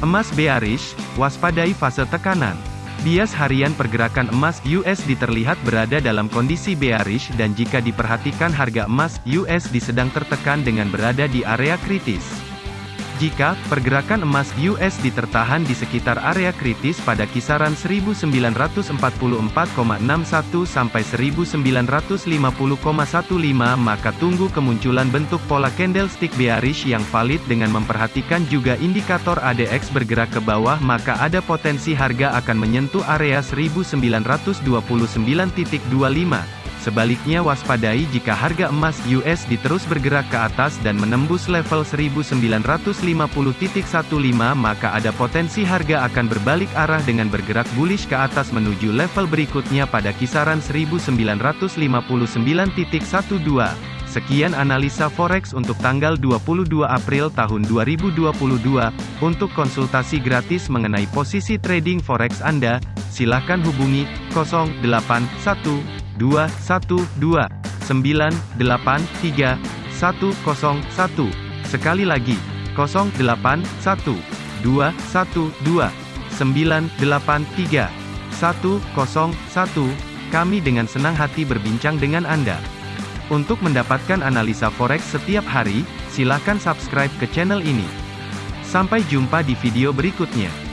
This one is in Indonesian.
Emas bearish, waspadai fase tekanan. Bias harian pergerakan emas USD terlihat berada dalam kondisi bearish dan jika diperhatikan harga emas USD sedang tertekan dengan berada di area kritis. Jika pergerakan emas USD tertahan di sekitar area kritis pada kisaran 1944,61 sampai 1950,15 maka tunggu kemunculan bentuk pola candlestick bearish yang valid dengan memperhatikan juga indikator ADX bergerak ke bawah maka ada potensi harga akan menyentuh area 1929.25. Sebaliknya waspadai jika harga emas USD terus bergerak ke atas dan menembus level 1950.15 maka ada potensi harga akan berbalik arah dengan bergerak bullish ke atas menuju level berikutnya pada kisaran 1959.12. Sekian analisa forex untuk tanggal 22 April tahun 2022. Untuk konsultasi gratis mengenai posisi trading forex Anda, silakan hubungi 081 dua satu dua sembilan delapan tiga satu kosong satu sekali lagi kosong delapan satu dua satu dua sembilan delapan tiga satu kosong satu kami dengan senang hati berbincang dengan Anda. Untuk mendapatkan analisa forex setiap hari, silakan subscribe ke channel ini. Sampai jumpa di video berikutnya.